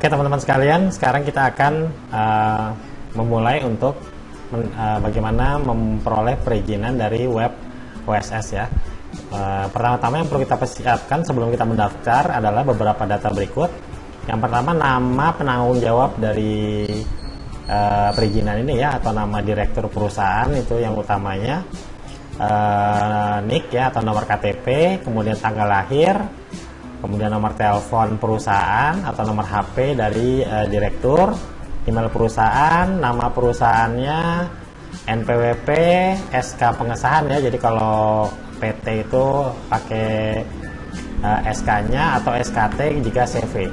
Oke teman-teman sekalian, sekarang kita akan uh, memulai untuk men, uh, bagaimana memperoleh perizinan dari web OSS ya. Uh, pertama-tama yang perlu kita persiapkan sebelum kita mendaftar adalah beberapa data berikut. Yang pertama nama penanggung jawab dari uh, perizinan ini ya atau nama direktur perusahaan itu yang utamanya. Uh, NIK ya atau nomor KTP, kemudian tanggal lahir, kemudian nomor telepon perusahaan atau nomor HP dari uh, direktur, email perusahaan, nama perusahaannya, NPWP, SK pengesahan ya. Jadi kalau PT itu pakai uh, eh, SK-nya atau SKT jika CV.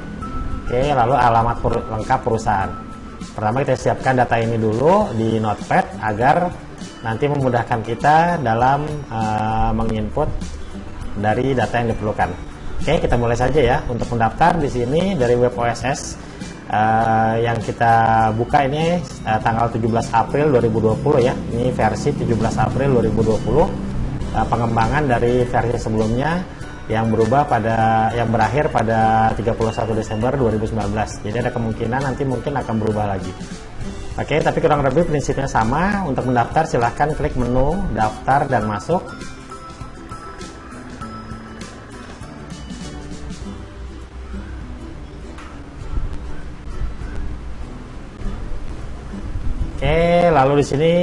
Oke, lalu alamat per lengkap perusahaan. Pertama kita siapkan data ini dulu di Notepad agar nanti memudahkan kita dalam uh, menginput dari data yang diperlukan. Oke, kita mulai saja ya untuk mendaftar di sini dari web OSS uh, eh, yang kita buka ini uh, tanggal 17 April 2020 ya. Ini versi 17 April 2020. Uh, eh, pengembangan dari versi sebelumnya yang berubah pada yang berakhir pada 31 Desember 2019. Jadi ada kemungkinan nanti mungkin akan berubah lagi. Oke, tapi kurang lebih prinsipnya sama. Untuk mendaftar silahkan klik menu daftar dan masuk. Lalu di sini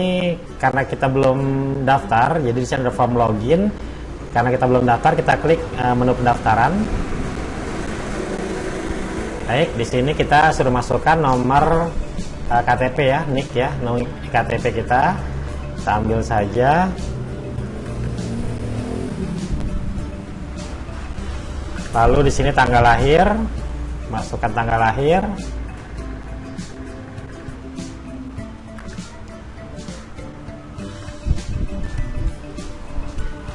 karena kita belum daftar, jadi di sini ada form login. Karena kita belum daftar, kita klik uh, menu pendaftaran. Baik, di sini kita sudah masukkan nomor uh, eh, KTP ya, NIK ya, nomor KTP kita. Kita ambil saja. Lalu di sini tanggal lahir, masukkan tanggal lahir.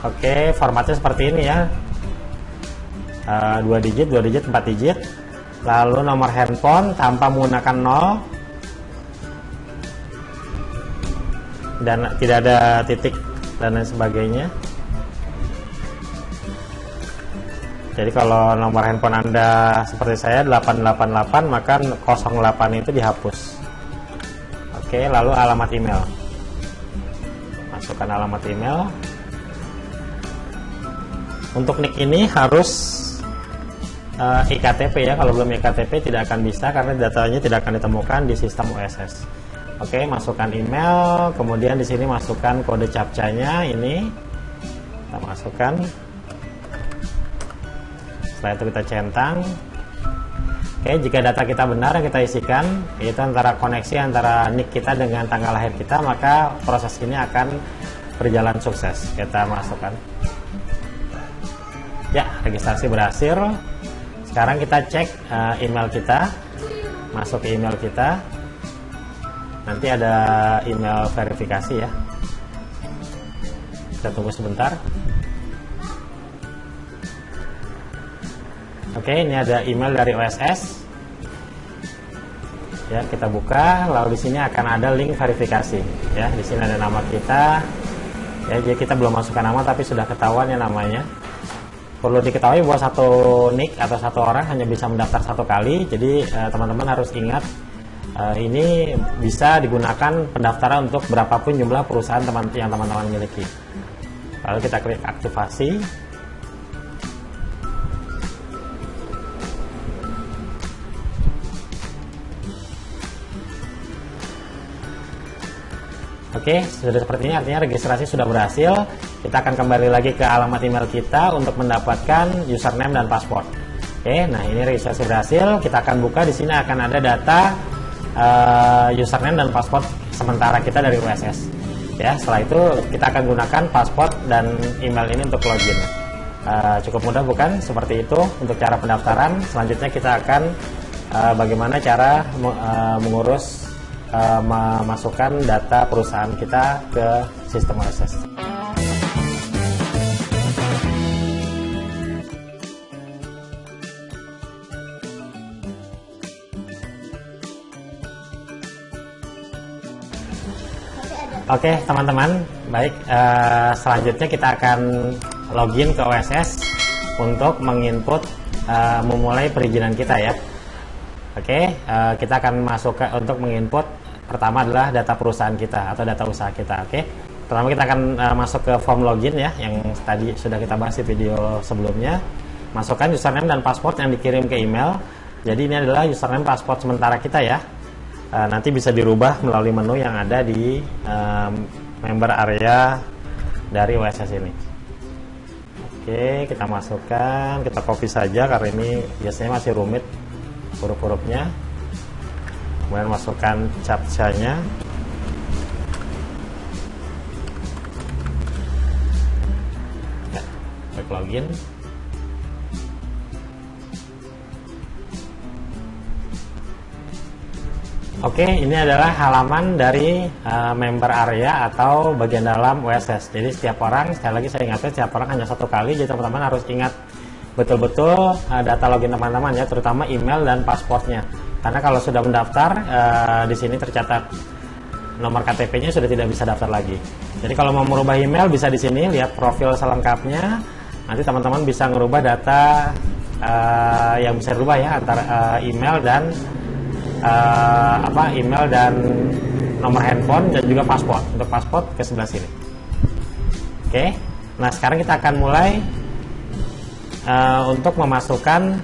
Oke, formatnya seperti ini ya. Uh, dua digit, dua digit, empat digit. Lalu nomor handphone tanpa menggunakan nol dan tidak ada titik dan lain sebagainya. Jadi kalau nomor handphone Anda seperti saya 888 maka 08 itu dihapus. Oke, lalu alamat email. Masukkan alamat email. Untuk nick ini harus uh, iktp ya. Kalau belum iktp tidak akan bisa karena datanya tidak akan ditemukan di sistem OSS. Oke, masukkan email, kemudian di sini masukkan kode captcha-nya ini. Kita masukkan. Setelah itu kita centang. Oke, jika data kita benar yang kita isikan, itu antara koneksi antara nick kita dengan tanggal lahir kita, maka proses ini akan berjalan sukses. Kita masukkan. Ya, registrasi berhasil. Sekarang kita cek uh, email kita. Masuk email kita. Nanti ada email verifikasi ya. Kita tunggu sebentar. Oke, ini ada email dari OSS. Ya, kita buka, lalu di sini akan ada link verifikasi. Ya, di sini ada nama kita. Ya, jadi kita belum masukkan nama tapi sudah ketahuan ya namanya perlu diketahui bahwa satu nick atau satu orang hanya bisa mendaftar satu kali. Jadi eh, teman-teman uh, harus ingat uh, ini bisa digunakan pendaftaran untuk berapapun jumlah perusahaan teman yang teman-teman miliki. Lalu kita klik aktivasi. Oke, sudah seperti ini artinya registrasi sudah berhasil. Kita akan kembali lagi ke alamat email kita untuk mendapatkan username dan password. Oke, nah ini registrasi berhasil. Kita akan buka di sini akan ada data uh, username dan password sementara kita dari USS. Ya, setelah itu kita akan gunakan password dan email ini untuk login. Uh, cukup mudah bukan? Seperti itu untuk cara pendaftaran. Selanjutnya kita akan uh, bagaimana cara uh, mengurus uh, memasukkan data perusahaan kita ke sistem OSS. Oke teman-teman, baik uh, selanjutnya kita akan login ke OSS untuk menginput uh, memulai perizinan kita ya. Oke, uh, kita akan masuk ke untuk menginput pertama adalah data perusahaan kita atau data usaha kita. Oke, pertama kita akan uh, masuk ke form login ya, yang tadi sudah kita bahas di video sebelumnya. Masukkan username dan password yang dikirim ke email. Jadi ini adalah username password sementara kita ya. Uh, nanti bisa dirubah melalui menu yang ada di um, member area dari WSS ini. Oke, kita masukkan, kita copy saja karena ini biasanya masih rumit huruf-hurufnya. Kemudian masukkan captcha-nya. Ya, login Oke, ini adalah halaman dari uh, member area atau bagian dalam WSS. Jadi setiap orang, sekali lagi saya ingatkan, setiap orang hanya satu kali, jadi teman-teman harus ingat betul-betul uh, data login teman-teman ya, terutama email dan pasportnya. Karena kalau sudah mendaftar, uh, di sini tercatat nomor KTP-nya sudah tidak bisa daftar lagi. Jadi kalau mau merubah email bisa di sini lihat profil selengkapnya. Nanti teman-teman bisa merubah data uh, yang bisa dirubah ya antara uh, email dan uh, apa email dan nomor handphone dan juga paspor. Untuk paspor ke sebelah sini. Oke. Nah, sekarang kita akan mulai uh, untuk memasukkan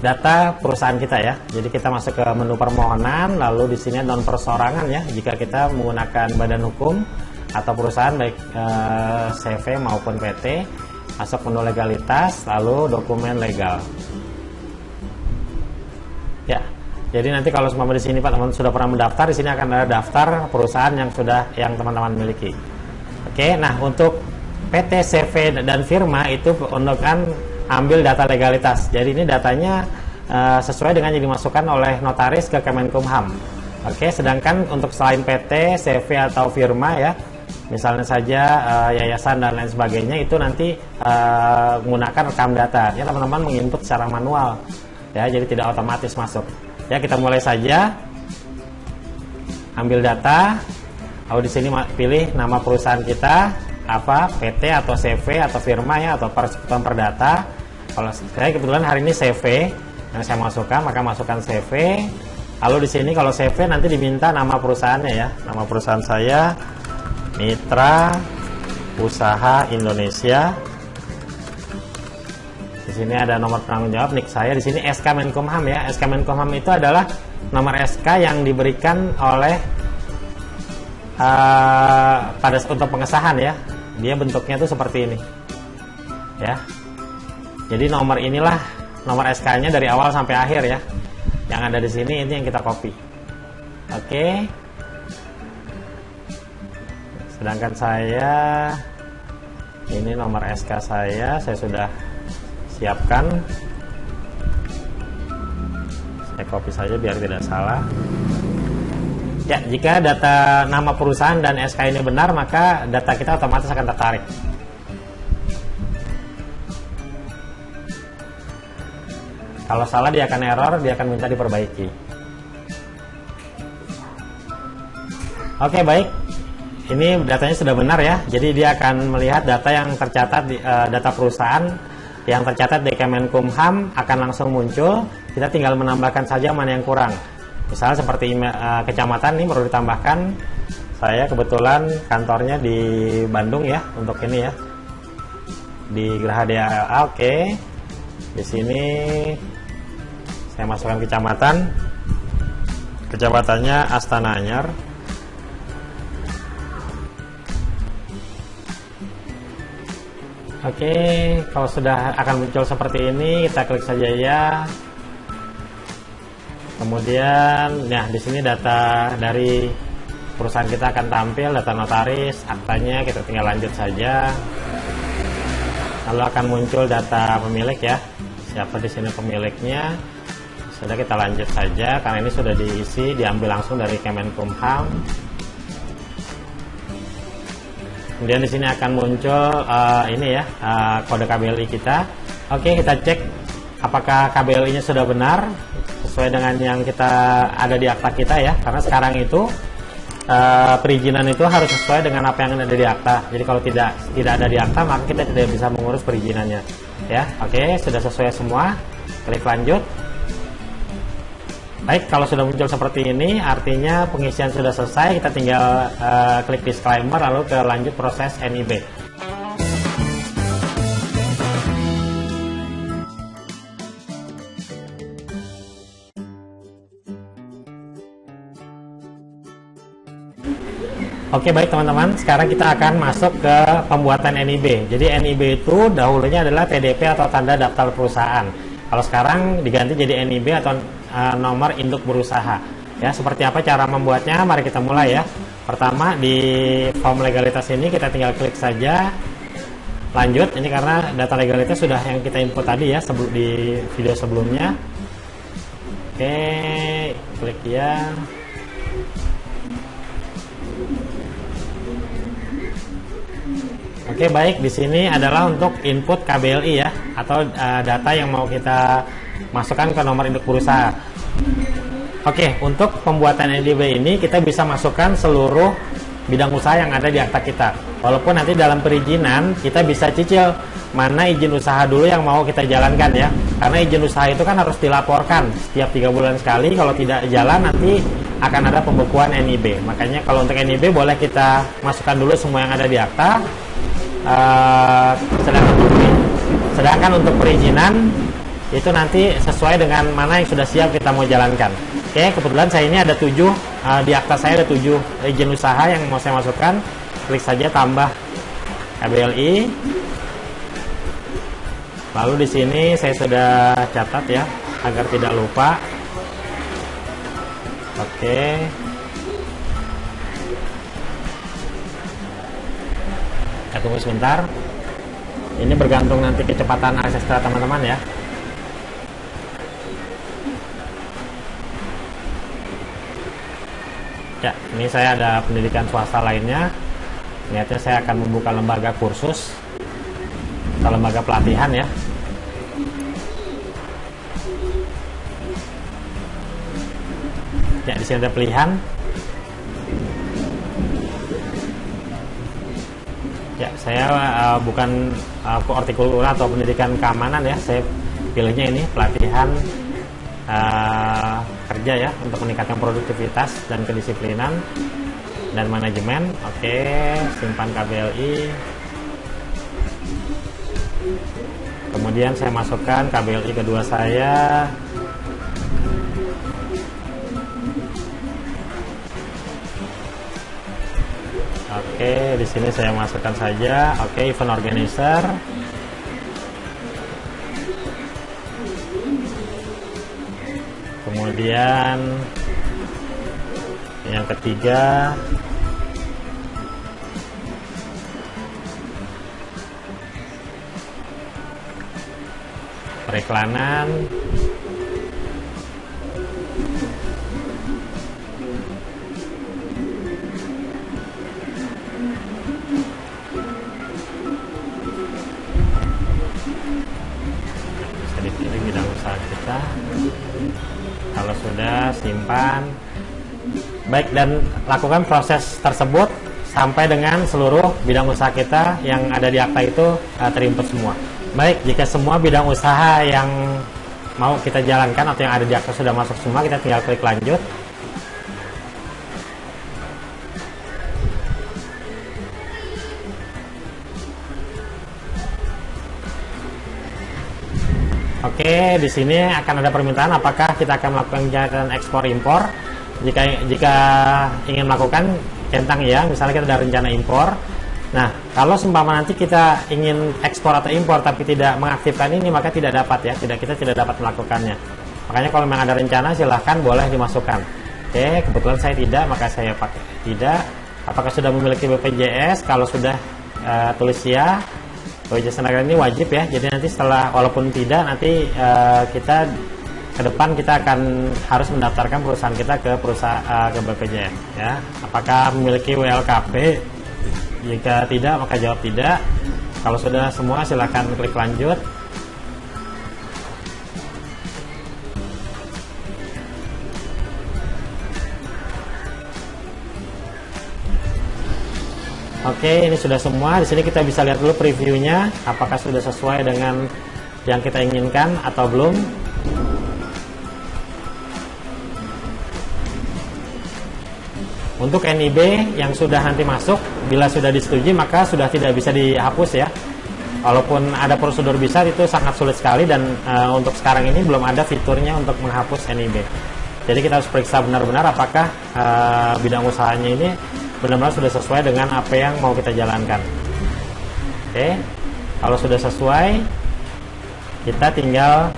data perusahaan kita ya. Jadi kita masuk ke menu permohonan, lalu di sini non persorangan ya. Jika kita menggunakan badan hukum atau perusahaan baik uh, CV maupun PT, masuk menu legalitas, lalu dokumen legal. Jadi nanti kalau semua di sini Pak teman sudah pernah mendaftar, di sini akan ada daftar perusahaan yang sudah yang teman-teman miliki. Oke, nah untuk PT, CV, dan firma itu untuk kan ambil data legalitas. Jadi ini datanya uh, sesuai dengan yang dimasukkan oleh notaris ke Kemenkumham. Oke, sedangkan untuk selain PT, CV atau firma ya, misalnya saja uh, yayasan dan lain sebagainya itu nanti uh, menggunakan rekam data. Ya teman-teman menginput secara manual. Ya, jadi tidak otomatis masuk. Ya, kita mulai saja. Ambil data. Lalu di sini pilih nama perusahaan kita, apa PT atau CV atau firma ya atau persekutuan perdata kalau saya kebetulan hari ini CV yang saya masukkan maka masukkan CV lalu di sini kalau CV nanti diminta nama perusahaannya ya nama perusahaan saya Mitra Usaha Indonesia sini ada nomor penanggung jawab. Nik saya di sini SK Menkumham ya. SK Menkumham itu adalah nomor SK yang diberikan oleh uh, pada untuk pengesahan ya. Dia bentuknya tuh seperti ini. Ya. Jadi nomor inilah nomor SK nya dari awal sampai akhir ya. Yang ada di sini ini yang kita copy. Oke. Sedangkan saya ini nomor SK saya saya sudah siapkan saya copy saja biar tidak salah Ya, jika data nama perusahaan dan SK ini benar, maka data kita otomatis akan tertarik. Kalau salah dia akan error, dia akan minta diperbaiki. Oke, baik. Ini datanya sudah benar ya. Jadi dia akan melihat data yang tercatat di uh, data perusahaan yang tercatat di Kemenkumham akan langsung muncul. Kita tinggal menambahkan saja mana yang kurang. Misalnya seperti uh, kecamatan ini perlu ditambahkan. Saya kebetulan kantornya di Bandung ya untuk ini ya. Di Geraha DALA oke. Okay. di sini saya masukkan kecamatan. Kecamatannya Astana Anyar Oke, okay, kalau sudah akan muncul seperti ini, kita klik saja ya. Kemudian ya di sini data dari perusahaan kita akan tampil data notaris aktanya kita tinggal lanjut saja. Lalu akan muncul data pemilik ya. Siapa di sini pemiliknya? Sudah kita lanjut saja karena ini sudah diisi diambil langsung dari Kemenkumham kemudian di sini akan muncul uh, ini ya uh, kode KBLI kita. Oke kita cek apakah KBLI nya sudah benar sesuai dengan yang kita ada di akta kita ya. Karena sekarang itu uh, perizinan itu harus sesuai dengan apa yang ada di akta. Jadi kalau tidak tidak ada di akta maka kita tidak bisa mengurus perizinannya. Ya oke sudah sesuai semua. Klik lanjut Baik, kalau sudah muncul seperti ini, artinya pengisian sudah selesai. Kita tinggal uh, klik disclaimer, lalu ke lanjut proses NIB. Oke baik teman-teman, sekarang kita akan masuk ke pembuatan NIB. Jadi NIB itu dahulunya adalah TDP atau tanda daftar perusahaan. Kalau sekarang diganti jadi NIB atau uh, nomor induk berusaha. Ya, seperti apa cara membuatnya? Mari kita mulai ya. Pertama di form legalitas ini kita tinggal klik saja lanjut. Ini karena data legalitas sudah yang kita input tadi ya sebelum di video sebelumnya. Oke, klik ya. Oke baik di sini adalah untuk input KBLI ya atau uh, data yang mau kita masukkan ke nomor induk berusaha. Oke untuk pembuatan NDB ini kita bisa masukkan seluruh bidang usaha yang ada di akta kita. Walaupun nanti dalam perizinan kita bisa cicil mana izin usaha dulu yang mau kita jalankan ya. Karena izin usaha itu kan harus dilaporkan setiap tiga bulan sekali. Kalau tidak jalan nanti akan ada pembekuan NIB. Makanya kalau untuk NIB boleh kita masukkan dulu semua yang ada di akta uh, sedangkan sedangkan untuk perizinan itu nanti sesuai dengan mana yang sudah siap kita mau jalankan. Oke, kebetulan saya ini ada tujuh uh, di akta saya ada tujuh izin usaha yang mau saya masukkan. Klik saja tambah KBLI. Lalu di sini saya sudah catat ya agar tidak lupa. Oke. kita tunggu sebentar ini bergantung nanti kecepatan akses teman-teman ya ya ini saya ada pendidikan swasta lainnya. Niatnya saya akan membuka lembaga kursus atau lembaga pelatihan ya. Ya di sini ada pilihan. Ya, saya uh, bukan uh, hortikultura atau pendidikan keamanan ya. Saya pilihnya ini pelatihan uh, kerja ya untuk meningkatkan produktivitas dan kedisiplinan dan manajemen. Oke, simpan KBLI. Kemudian saya masukkan KBLI kedua saya. Oke, di sini saya masukkan saja. Oke, event organizer. Kemudian yang ketiga periklanan simpan baik dan lakukan proses tersebut sampai dengan seluruh bidang usaha kita yang ada di akta itu uh, terinput semua. Baik jika semua bidang usaha yang mau kita jalankan atau yang ada di akta sudah masuk semua kita tinggal klik lanjut Oke, di sini akan ada permintaan apakah kita akan melakukan kegiatan ekspor impor. Jika jika ingin melakukan centang ya, misalnya kita ada rencana impor. Nah, kalau seumpama nanti kita ingin ekspor atau impor tapi tidak mengaktifkan ini, maka tidak dapat ya, tidak kita tidak dapat melakukannya. Makanya kalau memang ada rencana silahkan boleh dimasukkan. Oke, kebetulan saya tidak, maka saya pakai tidak. Apakah sudah memiliki BPJS? Kalau sudah uh, tulis ya, BPJS Tenaga ini wajib ya. Jadi nanti setelah walaupun tidak nanti uh, kita ke depan kita akan harus mendaftarkan perusahaan kita ke perusahaan uh, ke BPJS ya. Apakah memiliki WLKP? Jika tidak maka jawab tidak. Kalau sudah semua silahkan klik lanjut. Oke, ini sudah semua. Di sini kita bisa lihat dulu previewnya, apakah sudah sesuai dengan yang kita inginkan atau belum Untuk NIB yang sudah nanti masuk, bila sudah disetujui maka sudah tidak bisa dihapus ya. Walaupun ada prosedur bisa itu sangat sulit sekali dan uh, untuk sekarang ini belum ada fiturnya untuk menghapus NIB. Jadi kita harus periksa benar-benar apakah uh, bidang usahanya ini benar-benar sudah sesuai dengan apa yang mau kita jalankan. Oke, kalau sudah sesuai, kita tinggal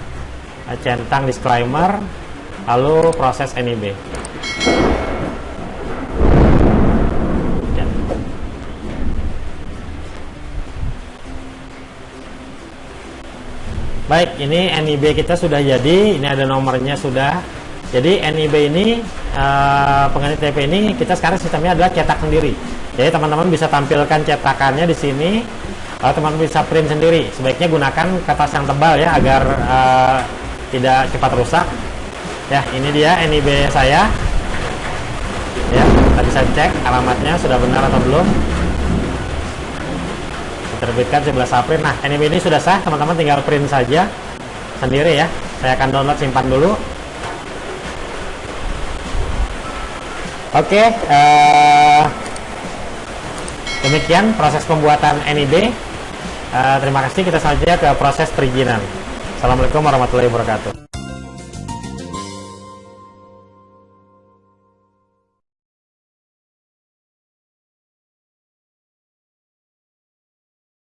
centang disclaimer, lalu proses NIB. Baik, ini NIB kita sudah jadi. Ini ada nomornya sudah. Jadi NIB ini uh, pengganti TP ini kita sekarang sistemnya adalah cetak sendiri. Jadi teman-teman bisa tampilkan cetakannya di sini. Kalau teman-teman bisa print sendiri, sebaiknya gunakan kertas yang tebal ya agar uh, tidak cepat rusak. Ya, ini dia NIB saya. Ya, kita bisa cek alamatnya sudah benar atau belum terbitkan 11 April nah anime ini sudah sah teman-teman tinggal print saja sendiri ya saya akan download simpan dulu oke okay, uh, eh, demikian proses pembuatan NIB uh, eh, terima kasih. Kita saja ke proses perizinan. Assalamualaikum warahmatullahi wabarakatuh